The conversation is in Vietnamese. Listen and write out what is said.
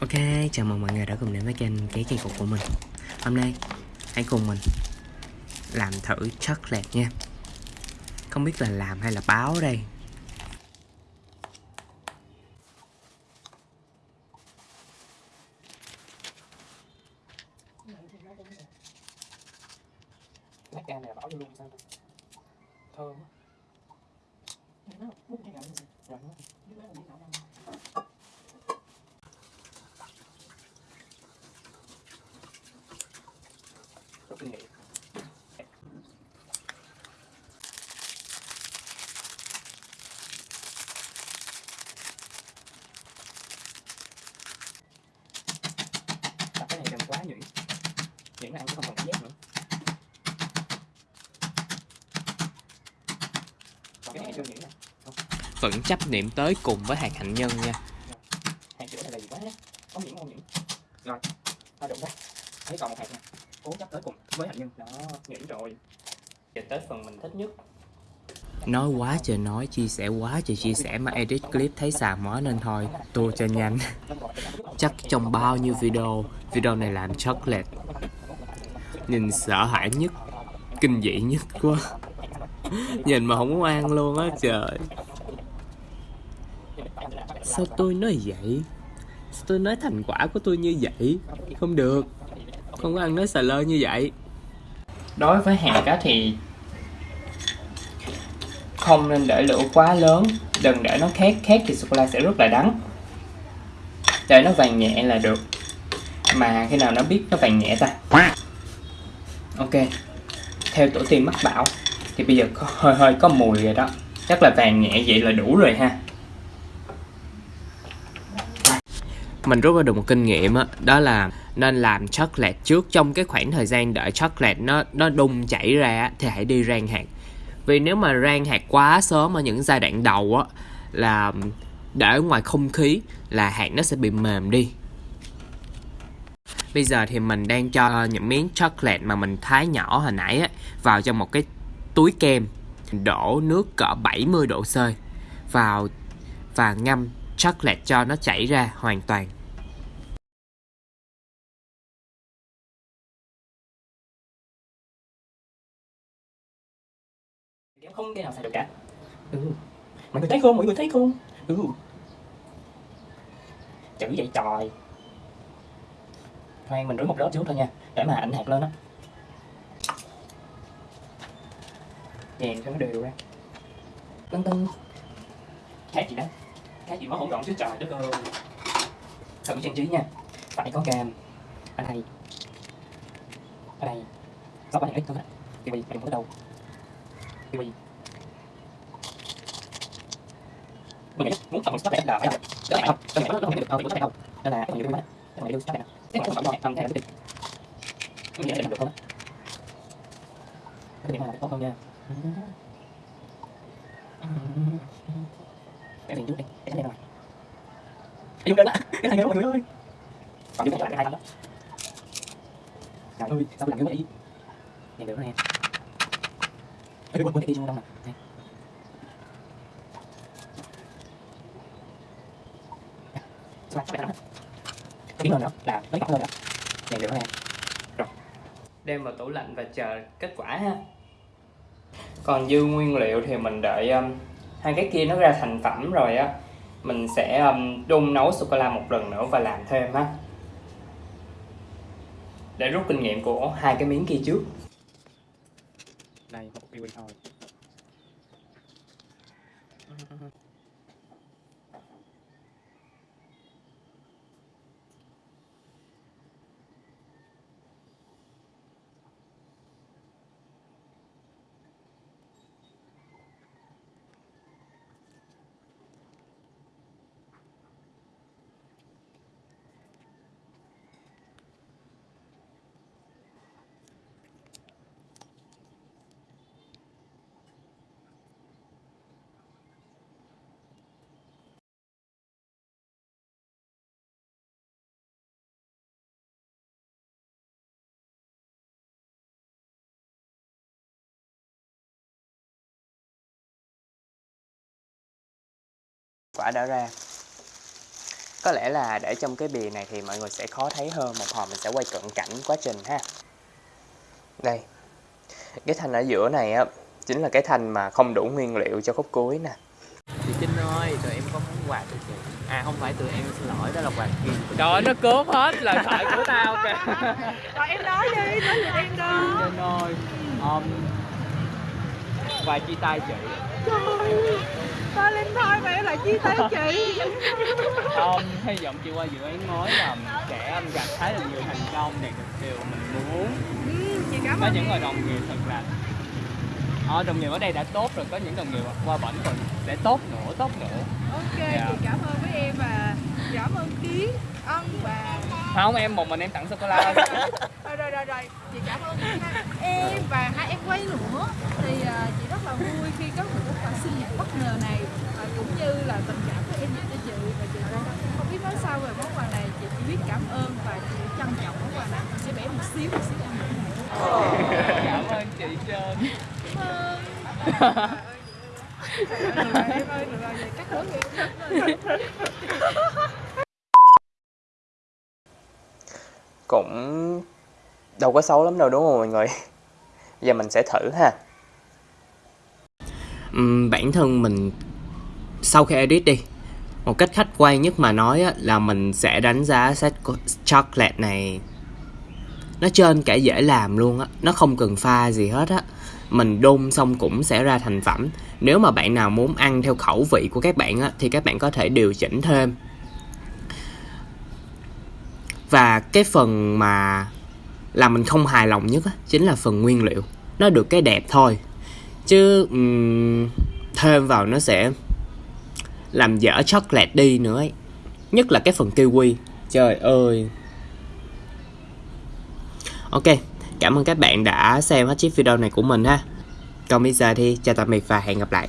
Ok, chào mừng mọi người đã cùng đến với kênh Cái Cây Cục của mình. Hôm nay, hãy cùng mình làm thử chocolate nha. Không biết là làm hay là báo đây. Lá cam này bỏ vô luôn sao Thơm Rồi kinh nghiệm Đặt cái này đừng quá nhuyễn Nhuyễn là ăn cũng không còn cảm giác nữa Còn cái này chưa nhuyễn nè vẫn chấp niệm tới cùng với hạt hạnh nhân nha. Hạt sữa này là gì quá? Có nhuyễn không nhuyễn rồi ta đụng ra. Thấy còn một hạt nè. Cố chấp tới cùng với hạt nhân. Đó nhuyễn rồi. Giờ tới phần mình thích nhất. Nói quá trời nói, chia sẻ quá trời chia sẻ mà edit clip thấy xà mó nên thôi. Tua cho nhanh. Chắc trong bao nhiêu video, video này làm chocolate. Nhìn sợ hãi nhất, kinh dị nhất quá Nhìn mà không muốn ăn luôn á trời. Sao tôi nói vậy? Sao tôi nói thành quả của tôi như vậy? Không được. Không có ăn nói xà lơ như vậy. Đối với hạt á thì không nên để lửa quá lớn. Đừng để nó khét khét thì sô cô la sẽ rất là đắng. Để nó vàng nhẹ là được. Mà khi nào nó biết nó vàng nhẹ ta? Ok. Theo tổ tiên mắc bảo thì bây giờ có, hơi hơi có mùi rồi đó. Chắc là vàng nhẹ vậy là đủ rồi ha. Mình rút ra được một kinh nghiệm đó, đó là nên làm chocolate trước. Trong cái khoảng thời gian đợi chocolate nó nó đun chảy ra thì hãy đi rang hạt. Vì nếu mà rang hạt quá sớm ở những giai đoạn đầu á là để ở ngoài không khí là hạt nó sẽ bị mềm đi. Bây giờ thì mình đang cho những miếng chocolate mà mình thái nhỏ hồi nãy á vào trong một cái túi kem, đổ nước cỡ 70 độ C vào và ngâm chocolate cho nó chảy ra hoàn toàn. Kéo không cái nào xài được cả. Ừ. mọi người thấy không? Mọi người thấy không? Ừ. chữ vậy trời. Khoan, mình rửa một lớp trước thôi nha. Để mà ảnh hạt lên á. Chèn cho nó đều ra tưng tưng khác gì đó khác gì quá hỗn loạn chứ trời đất ơi thử trang trí nha phải có cam ở đây ở đây có bao nhiêu ít thôi vì kiwi đừng có đầu. vì mình nghĩ muốn phần sắp đẹp là phải là đỡ phải không đỡ phải nó không được đâu thì không nên là phần nhiều quá phần này đưa sắp đẹp cái không phải không này là quyết định mình nghĩ là được không cái điểm này tốt hơn nha cái gì chút đi cái này rồi cái dùng đơn á cái này mọi người ơi. Còn dùng cái hai đó. Trời ơi sao làm cái vậy? Nhìn được nè Ê, quên quên cái kia trong đông nè. Đây. Sao lại sắp Tiến lên nữa là tới cọc lên đó. Này được nè Rồi. Đem vào tủ lạnh và chờ kết quả ha. Còn dư nguyên liệu thì mình đợi um, hai cái kia nó ra thành phẩm rồi á Mình sẽ um, đun nấu sô-cô-la một lần nữa và làm thêm ha Để rút kinh nghiệm của hai cái miếng kia trước. Này một kiwi thôi. Quả đã ra. Có lẽ là để trong cái bìa này thì mọi người sẽ khó thấy hơn một hồi mình sẽ quay cận cảnh quá trình ha. Đây cái thanh ở giữa này á chính là cái thanh mà không đủ nguyên liệu cho khúc cuối nè. Chị Trinh ơi tụi em có món quà cho chị. À không phải tụi em xin lỗi đó là quà kia Trời ơi, nó cướp hết lời thoại của tao kìa. Rồi em nói đi, nói gì em đó Trinh ơi um, Quà chia tay chị? Trời Valentine mà em lại chia tay chị. Um, Hy vọng chị qua dự án mới là sẽ gặp khá là nhiều thành công đạt được điều mình muốn. Ừ, Chị cảm Có ơn những người đồng nghiệp thật là Ờ, đồng nghiệp ở đây đã tốt rồi, có những đồng nghiệp qua bển còn sẽ tốt nữa, tốt nữa. Ok, Dạ. chị cảm ơn với em và cảm ơn Kiến, Ân và Không, em một mình em tặng sô-cô-la rồi rồi rồi rồi chị cảm ơn hai em và hai em quay nữa thì à, chị rất là vui khi có một món quà sinh nhật bất ngờ này và cũng như là tình cảm của em dành cho chị và chị cũng không biết nói sao về món quà này chị chỉ biết cảm ơn và chị trân trọng món quà này chị sẽ bẻ một xíu một xíu ăn Cảm ơn chị Trơn cảm ơn em ơi, được rồi, vậy cắt hướng cũng đâu có xấu lắm đâu đúng không mọi người? Giờ mình sẽ thử ha. Ừm, bản thân mình sau khi edit đi một cách khách quan nhất mà nói á, là mình sẽ đánh giá set chocolate này nó trên cả dễ làm luôn á. Nó không cần pha gì hết á. Mình đun xong cũng sẽ ra thành phẩm. Nếu mà bạn nào muốn ăn theo khẩu vị của các bạn á thì các bạn có thể điều chỉnh thêm. Và cái phần mà làm mình không hài lòng nhất á, chính là phần nguyên liệu. Nó được cái đẹp thôi. Chứ um, thêm vào nó sẽ làm dở chocolate đi nữa ấy. nhất là cái phần kiwi. Trời ơi ok, cảm ơn các bạn đã xem hết chiếc video này của mình ha. Còn bây giờ thì chào tạm biệt và hẹn gặp lại.